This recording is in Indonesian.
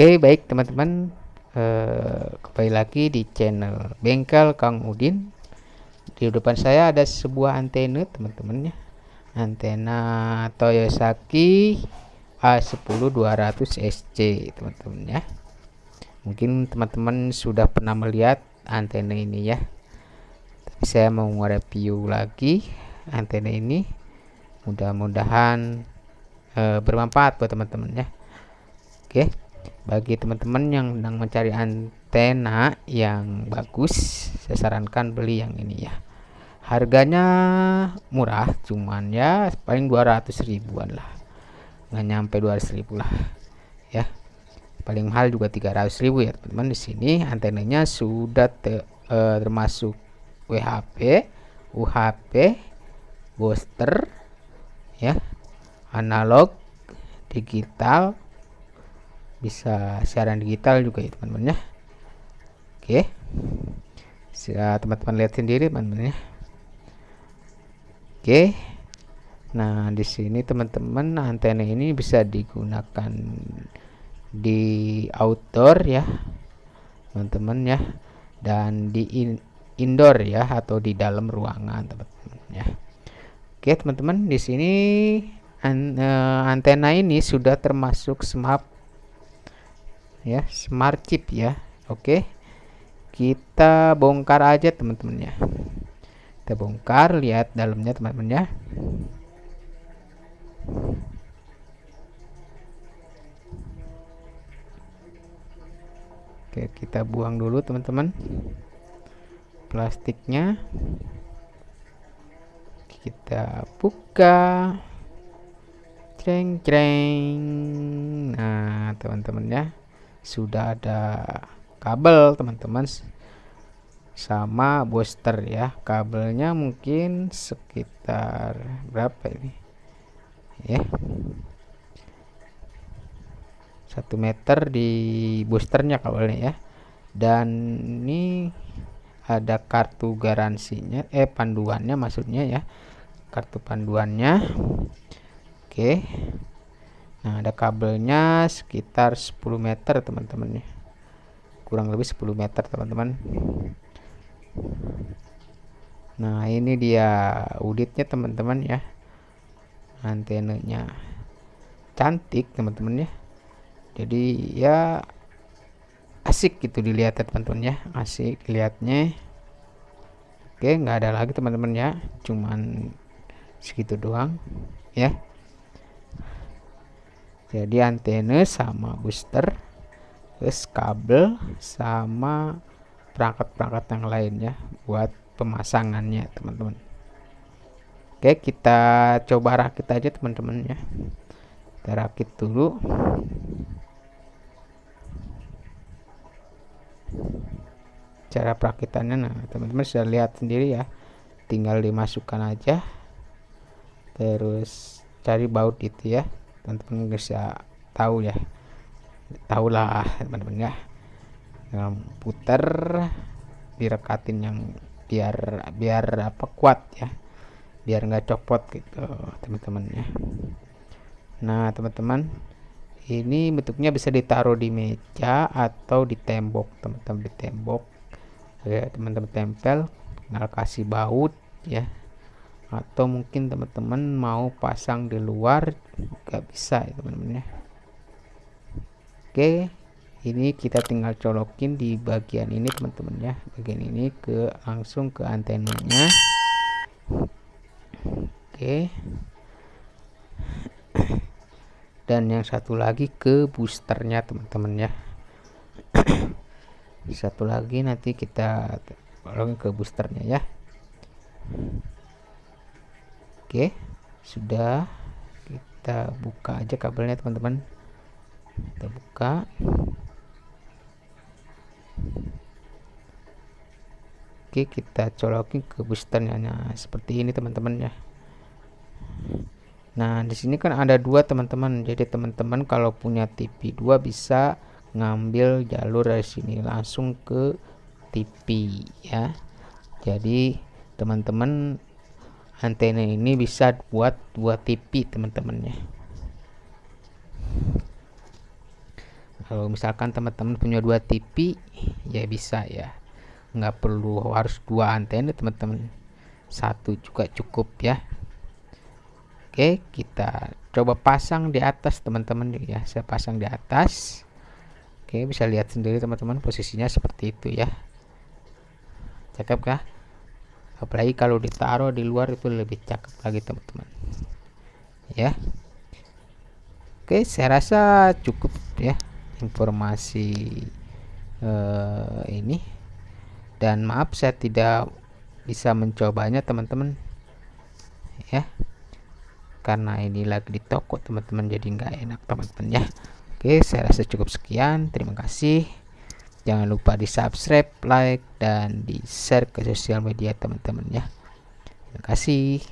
Oke baik teman-teman. Eh, kembali lagi di channel bengkel Kang Udin. Di depan saya ada sebuah antena teman-teman ya. Antena Toyosaki A10200 SC teman-teman ya. Mungkin teman-teman sudah pernah melihat antena ini ya. Tapi saya mau review lagi antena ini. Mudah-mudahan eh, bermanfaat buat teman-teman ya. Oke bagi teman-teman yang sedang mencari antena yang bagus saya sarankan beli yang ini ya. Harganya murah cuman ya paling 200 ribuan lah. Nggak nyampe 200 ribu lah ya. Paling mahal juga 300 ribu ya teman-teman. Di sini antenanya sudah te, e, termasuk WHP UHP booster ya. Analog digital bisa siaran digital juga ya teman-teman ya. Oke. Bisa teman-teman lihat sendiri teman-teman ya. Oke. Nah di sini teman-teman antena ini bisa digunakan di outdoor ya teman-teman ya. Dan di in indoor ya atau di dalam ruangan teman-teman ya. Oke teman-teman di sini an, uh, antena ini sudah termasuk smart ya smart chip ya. Oke kita bongkar aja teman-teman ya kita bongkar lihat dalamnya teman-teman ya oke kita buang dulu teman-teman plastiknya. Kita buka. Ceng ceng. Nah teman-teman ya sudah ada kabel teman-teman sama booster ya. Kabelnya mungkin sekitar berapa ini? Ya. Satu meter di boosternya kabelnya ya. Dan ini ada kartu garansinya eh panduannya maksudnya ya. Kartu panduannya. Oke nah ada kabelnya sekitar 10 meter teman-teman ya kurang lebih 10 meter teman-teman. Nah ini dia uditnya teman-teman ya. Antenanya cantik teman-teman ya. Jadi ya asik gitu dilihat ya teman-teman ya. Asik lihatnya oke nggak ada lagi teman-teman ya. Cuman segitu doang ya jadi antena sama booster terus kabel sama perangkat-perangkat yang lainnya buat pemasangannya teman-teman. Oke kita coba rakit aja teman-teman ya. Kita rakit dulu. Cara perakitannya nah teman-teman sudah lihat sendiri ya. Tinggal dimasukkan aja. Terus cari baut itu ya teman-teman bisa tahu ya. Tahulah teman-teman ya yang putar direkatin yang biar biar apa kuat ya. Biar nggak copot gitu teman-teman ya. Nah teman-teman ini bentuknya bisa ditaruh di meja atau di tembok. Teman-teman di tembok. Ya teman-teman tempel tinggal kasih baut ya atau mungkin teman-teman mau pasang di luar juga bisa ya teman-teman ya. Oke ini kita tinggal colokin di bagian ini teman-teman ya. Bagian ini ke langsung ke antenanya. Oke. Dan yang satu lagi ke boosternya teman-teman ya. Satu lagi nanti kita colokin ke boosternya ya Oke, sudah kita buka aja kabelnya teman-teman. Kita buka. Oke, kita colokin ke boosternya nah, seperti ini teman-teman ya. Nah, di sini kan ada dua teman-teman. Jadi teman-teman kalau punya TV 2 bisa ngambil jalur dari sini langsung ke TV ya. Jadi teman-teman antena ini bisa buat dua TV teman-teman ya kalau misalkan teman-teman punya dua TV ya bisa ya. Nggak perlu harus dua antena teman-teman. Satu juga cukup ya. Oke kita coba pasang di atas teman-teman ya. Saya pasang di atas. Oke bisa lihat sendiri teman-teman posisinya seperti itu ya. Cakep kah apalagi kalau ditaruh di luar itu lebih cakep lagi teman-teman. Ya. Oke saya rasa cukup ya informasi uh, ini. Dan maaf saya tidak bisa mencobanya teman-teman. Ya. Karena ini lagi di toko teman-teman jadi nggak enak teman-teman ya. Oke saya rasa cukup sekian. Terima kasih jangan lupa di subscribe like dan di share ke sosial media teman-teman ya. Terima kasih